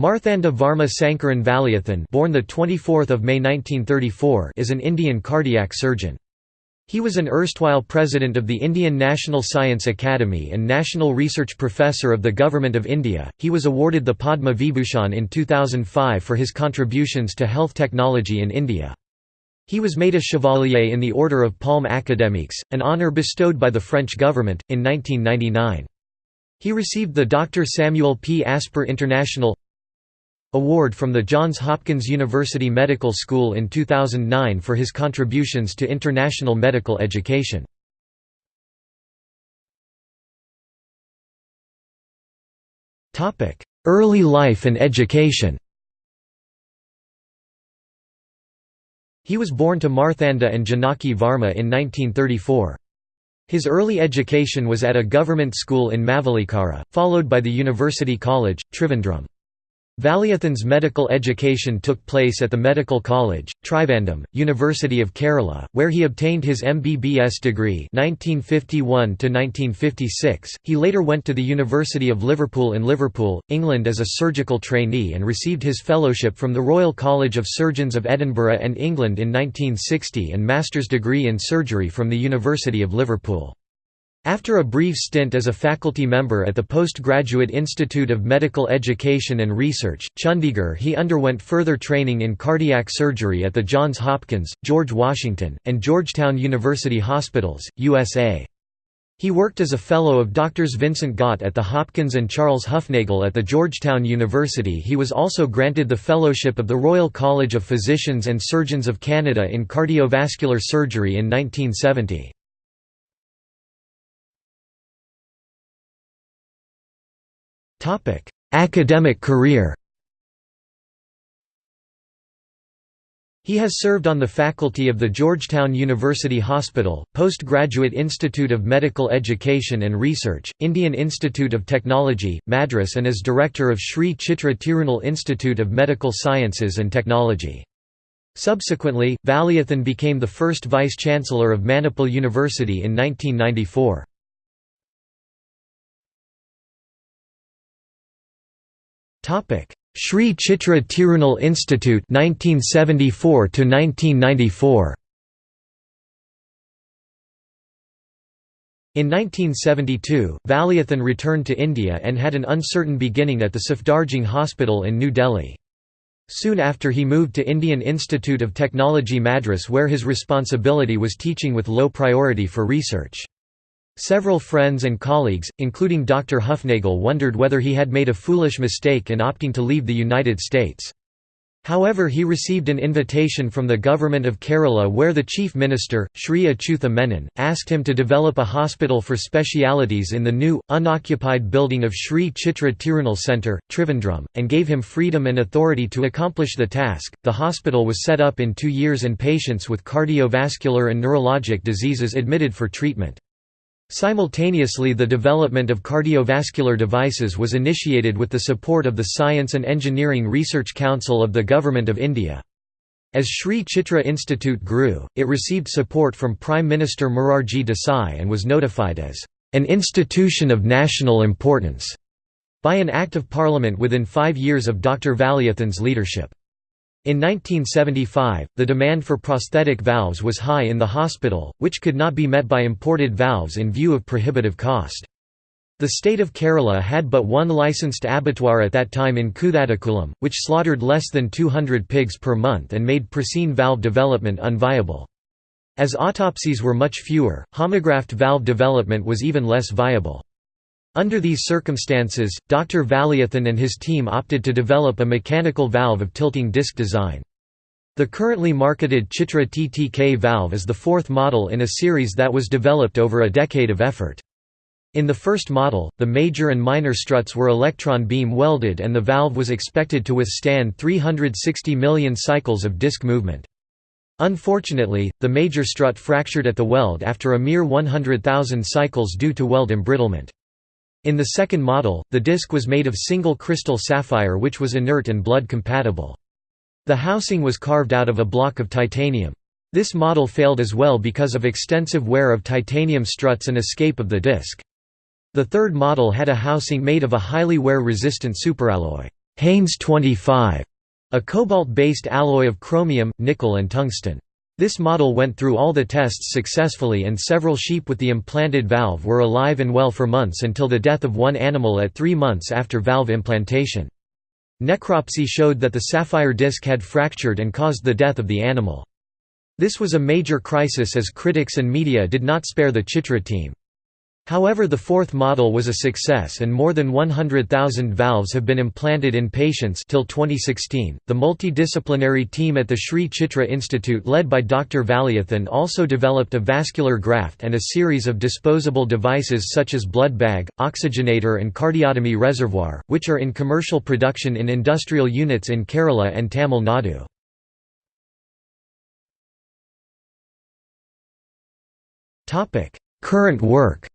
Marthanda Varma Sankaran Valiathan born the 24th of May 1934 is an Indian cardiac surgeon. He was an erstwhile president of the Indian National Science Academy and National Research Professor of the Government of India. He was awarded the Padma Vibhushan in 2005 for his contributions to health technology in India. He was made a Chevalier in the Order of Palmes Académiques, an honour bestowed by the French government, in 1999. He received the Dr. Samuel P. Asper International Award from the Johns Hopkins University Medical School in 2009 for his contributions to international medical education. Early life and education He was born to Marthanda and Janaki Varma in 1934. His early education was at a government school in Mavelikara, followed by the University College, Trivandrum. Valiathan's medical education took place at the Medical College, Trivandrum, University of Kerala, where he obtained his MBBS degree 1951 .He later went to the University of Liverpool in Liverpool, England as a surgical trainee and received his fellowship from the Royal College of Surgeons of Edinburgh and England in 1960 and master's degree in surgery from the University of Liverpool. After a brief stint as a faculty member at the Postgraduate Institute of Medical Education and Research, Chandigarh he underwent further training in cardiac surgery at the Johns Hopkins, George Washington, and Georgetown University Hospitals, USA. He worked as a Fellow of Drs. Vincent Gott at the Hopkins and Charles Hufnagel at the Georgetown University He was also granted the Fellowship of the Royal College of Physicians and Surgeons of Canada in cardiovascular surgery in 1970. Academic career He has served on the faculty of the Georgetown University Hospital, Postgraduate Institute of Medical Education and Research, Indian Institute of Technology, Madras and as director of Sri Chitra Tirunal Institute of Medical Sciences and Technology. Subsequently, Valiathan became the first vice-chancellor of Manipal University in 1994. Topic: Sri Chitra Tirunal Institute 1974 to 1994. In 1972, Valiathan returned to India and had an uncertain beginning at the Safdarjung Hospital in New Delhi. Soon after he moved to Indian Institute of Technology Madras where his responsibility was teaching with low priority for research. Several friends and colleagues, including Dr. Hufnagel wondered whether he had made a foolish mistake in opting to leave the United States. However he received an invitation from the government of Kerala where the chief minister, Sri Achutha Menon, asked him to develop a hospital for specialities in the new, unoccupied building of Sri Chitra Tirunal Centre, Trivandrum, and gave him freedom and authority to accomplish the task. The hospital was set up in two years and patients with cardiovascular and neurologic diseases admitted for treatment. Simultaneously the development of cardiovascular devices was initiated with the support of the Science and Engineering Research Council of the Government of India. As Sri Chitra Institute grew, it received support from Prime Minister Morarji Desai and was notified as an institution of national importance by an Act of Parliament within five years of Dr. Valiathan's leadership. In 1975, the demand for prosthetic valves was high in the hospital, which could not be met by imported valves in view of prohibitive cost. The state of Kerala had but one licensed abattoir at that time in Kuthattakulam, which slaughtered less than 200 pigs per month and made porcine valve development unviable. As autopsies were much fewer, homograft valve development was even less viable. Under these circumstances, Dr. Valiathan and his team opted to develop a mechanical valve of tilting disc design. The currently marketed Chitra TTK valve is the fourth model in a series that was developed over a decade of effort. In the first model, the major and minor struts were electron beam welded and the valve was expected to withstand 360 million cycles of disc movement. Unfortunately, the major strut fractured at the weld after a mere 100,000 cycles due to weld embrittlement. In the second model, the disc was made of single crystal sapphire which was inert and blood compatible. The housing was carved out of a block of titanium. This model failed as well because of extensive wear of titanium struts and escape of the disc. The third model had a housing made of a highly wear-resistant superalloy Haynes 25, a cobalt-based alloy of chromium, nickel and tungsten. This model went through all the tests successfully and several sheep with the implanted valve were alive and well for months until the death of one animal at three months after valve implantation. Necropsy showed that the sapphire disc had fractured and caused the death of the animal. This was a major crisis as critics and media did not spare the Chitra team. However the fourth model was a success and more than 100,000 valves have been implanted in patients till 2016. The multidisciplinary team at the Sri Chitra Institute led by Dr. Valiathan also developed a vascular graft and a series of disposable devices such as blood bag, oxygenator and cardiotomy reservoir, which are in commercial production in industrial units in Kerala and Tamil Nadu. Current work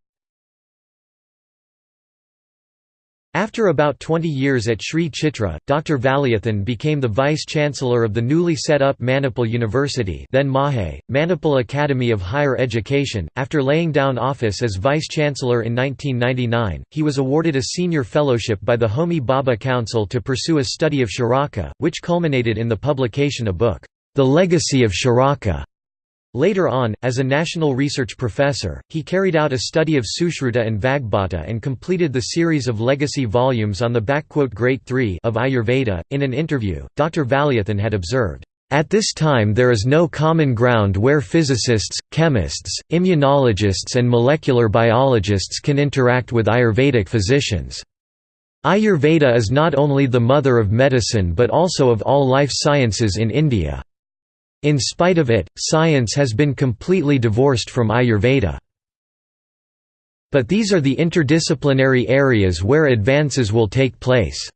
After about 20 years at Sri Chitra, Dr. Valiathan became the vice-chancellor of the newly set up Manipal University then Mahe, Manipal Academy of Higher Education. After laying down office as vice-chancellor in 1999, he was awarded a senior fellowship by the Homi Bhabha Council to pursue a study of Charaka, which culminated in the publication of a book, The Legacy of Charaka. Later on, as a national research professor, he carried out a study of Sushruta and Vagbhata and completed the series of legacy volumes on the Great Three of Ayurveda. In an interview, Dr. Valiathan had observed, at this time there is no common ground where physicists, chemists, immunologists and molecular biologists can interact with Ayurvedic physicians. Ayurveda is not only the mother of medicine but also of all life sciences in India. In spite of it, science has been completely divorced from Ayurveda. But these are the interdisciplinary areas where advances will take place."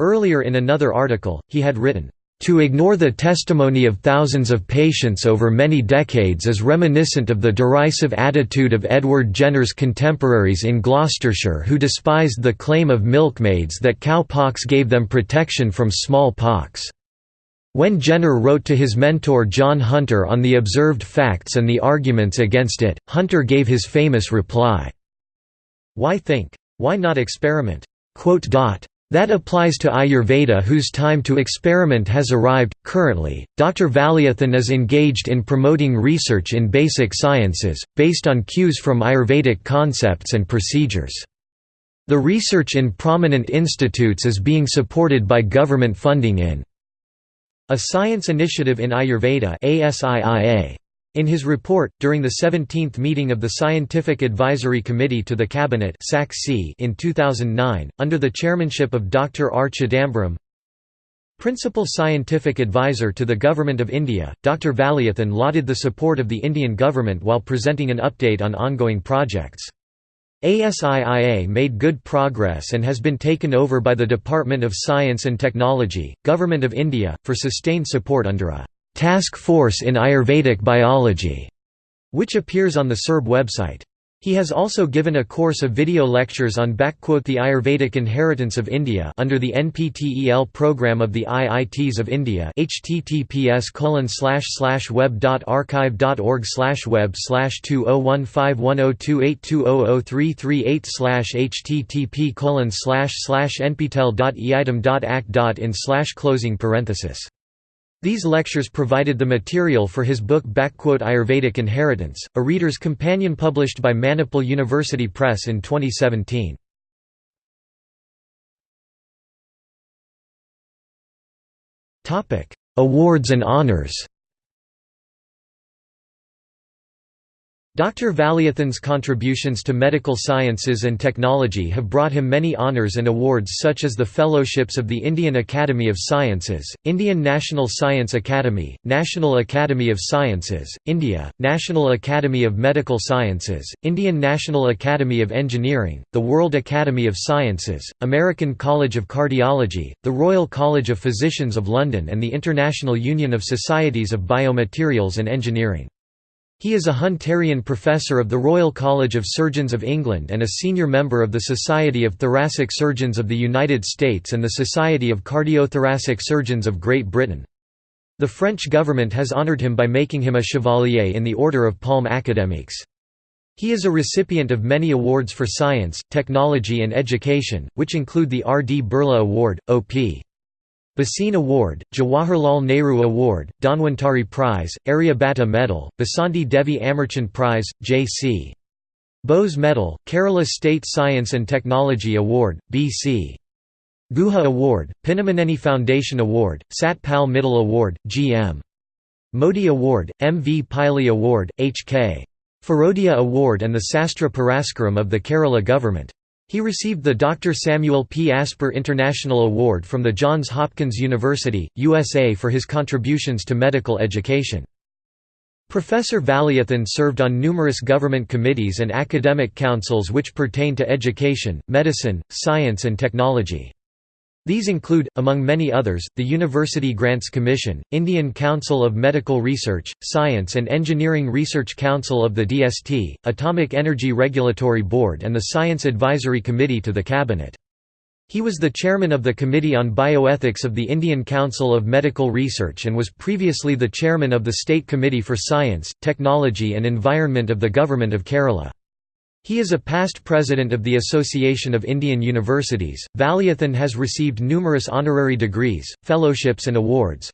Earlier in another article, he had written, "...to ignore the testimony of thousands of patients over many decades is reminiscent of the derisive attitude of Edward Jenner's contemporaries in Gloucestershire who despised the claim of milkmaids that cowpox gave them protection from smallpox." When Jenner wrote to his mentor John Hunter on the observed facts and the arguments against it, Hunter gave his famous reply, Why think? Why not experiment? That applies to Ayurveda whose time to experiment has arrived. Currently, Dr. Valiathan is engaged in promoting research in basic sciences, based on cues from Ayurvedic concepts and procedures. The research in prominent institutes is being supported by government funding in a Science Initiative in Ayurveda In his report, during the 17th meeting of the Scientific Advisory Committee to the Cabinet in 2009, under the chairmanship of Dr. R. Chidambaram, Principal Scientific Advisor to the Government of India, Dr. Valiathan lauded the support of the Indian government while presenting an update on ongoing projects. ASIIA made good progress and has been taken over by the Department of Science and Technology, Government of India, for sustained support under a «Task Force in Ayurvedic Biology», which appears on the SERB website. He has also given a course of video lectures on the Ayurvedic inheritance of India under the NPTEL program of the IITs of India https web.archive.org web dot archive dot org slash web slash 20151028200338 http nptel.eitam.act.in closing parenthesis these lectures provided the material for his book Ayurvedic Inheritance, a reader's companion published by Manipal University Press in 2017. Awards and honors Dr. Valiathan's contributions to medical sciences and technology have brought him many honours and awards such as the Fellowships of the Indian Academy of Sciences, Indian National Science Academy, National Academy of Sciences, India, National Academy of Medical Sciences, Indian National Academy of Engineering, the World Academy of Sciences, American College of Cardiology, the Royal College of Physicians of London and the International Union of Societies of Biomaterials and Engineering. He is a Hunterian Professor of the Royal College of Surgeons of England and a senior member of the Society of Thoracic Surgeons of the United States and the Society of Cardiothoracic Surgeons of Great Britain. The French government has honoured him by making him a Chevalier in the Order of Palmes Académiques. He is a recipient of many awards for science, technology and education, which include the R. D. Birla Award, O.P. Bhasin Award, Jawaharlal Nehru Award, Dhanwantari Prize, Aryabhatta Medal, Basanti Devi Amarchand Prize, J.C. Bose Medal, Kerala State Science and Technology Award, B.C. Guha Award, Pinamaneni Foundation Award, Sat Pal Mittal Award, G.M. Modi Award, M. V. Pillai Award, H.K. Firodia Award and the Sastra Puraskaram of the Kerala government. He received the Dr. Samuel P. Asper International Award from the Johns Hopkins University, USA for his contributions to medical education. Professor Valiathan served on numerous government committees and academic councils which pertain to education, medicine, science and technology. These include, among many others, the University Grants Commission, Indian Council of Medical Research, Science and Engineering Research Council of the DST, Atomic Energy Regulatory Board and the Science Advisory Committee to the Cabinet. He was the chairman of the Committee on Bioethics of the Indian Council of Medical Research and was previously the chairman of the State Committee for Science, Technology and Environment of the Government of Kerala. He is a past president of the Association of Indian Universities. Valiathan has received numerous honorary degrees, fellowships, and awards.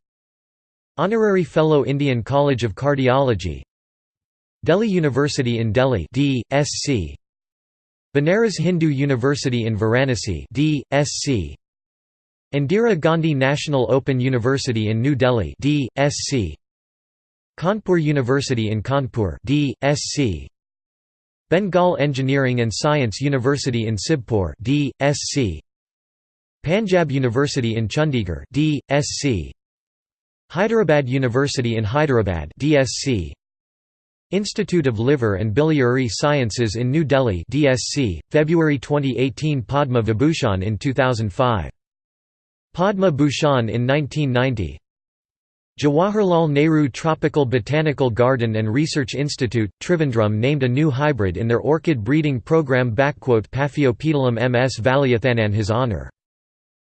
Honorary Fellow Indian College of Cardiology, Delhi University in Delhi D.Sc. Banaras Hindu University in Varanasi D.Sc. Indira Gandhi National Open University in New Delhi D.Sc. Kanpur University in Kanpur D.Sc. Bengal Engineering and Science University in Sibpur D.Sc. Panjab University in Chandigarh D.Sc. Hyderabad University in Hyderabad DSc. Institute of Liver and Biliary Sciences in New Delhi DSc, February 2018 Padma Vibhushan in 2005. Padma Bhushan in 1990 Jawaharlal Nehru Tropical Botanical Garden and Research Institute, Trivandrum named a new hybrid in their orchid breeding program Paphiopedilum ms Valiathan in his honour.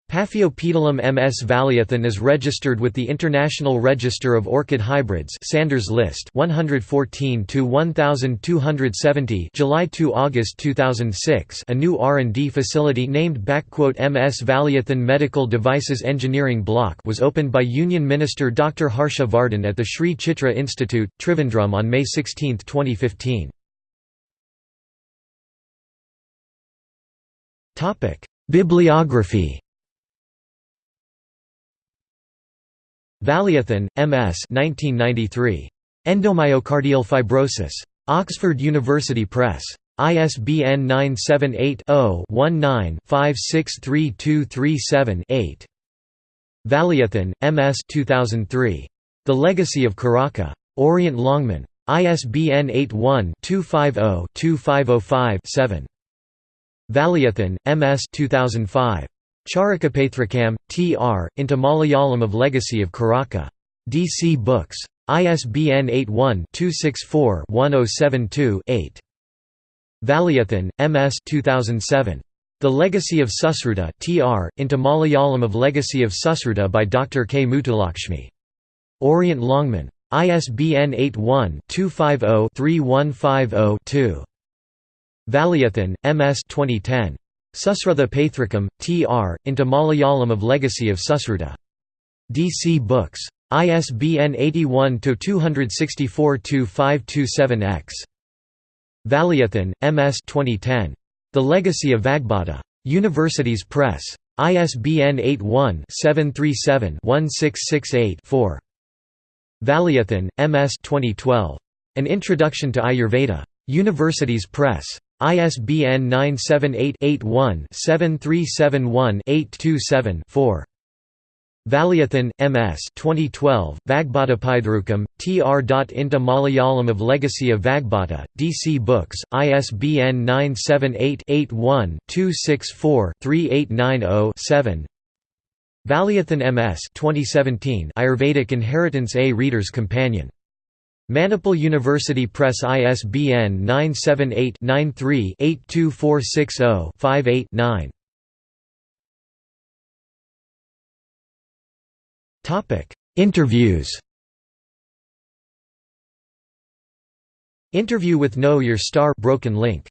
Paphiopedilum ms Valiathan is registered with the International Register of Orchid Hybrids Sanders List 114 to 1270 July to August 2006 a new R&D facility named MS Valiathan Medical Devices Engineering Block was opened by Union Minister Dr Harsha Vardhan at the Sri Chitra Institute Trivandrum on May 16, 2015 Bibliography Valiathan, M.S. 1993. Endomyocardial fibrosis. Oxford University Press. ISBN 978-0-19-563237-8. Valiathan, M.S. 2003. The Legacy of Charaka. Orient Longman. ISBN 81-250-2505-7. Valiathan, M.S. 2005. Charakapaithrakam, T.R., into Malayalam of Legacy of Charaka. DC Books. ISBN 81-264-1072-8. Valiathan, M.S. 2007. The Legacy of Susruta Tr. into Malayalam of Legacy of Susruta by Dr. K. Mutalakshmi. Orient Longman. ISBN 81-250-3150-2. Valiathan, M.S. 2010. Susrutha Paithrakam, T.R., into Malayalam of Legacy of Susruta. DC Books. ISBN 81-264-2527-X. Valiathan, M.S. 2010. The Legacy of Vagbhata. Universities Press. ISBN 81-737-1668-4. Valiathan, M.S. 2012. An Introduction to Ayurveda. Universities Press. ISBN 978-81-7371-827-4. Valiathan, M.S. 2012, Vagbhatapaithrukam, tr. Into Malayalam of Legacy of Vagbhata, DC Books, ISBN 978-81-264-3890-7 Valiathan M.S. 2017 Ayurvedic Inheritance A Reader's Companion Manipal University Press ISBN 978-93-82460-58-9 Interviews. Interview with Know Your Star Broken Link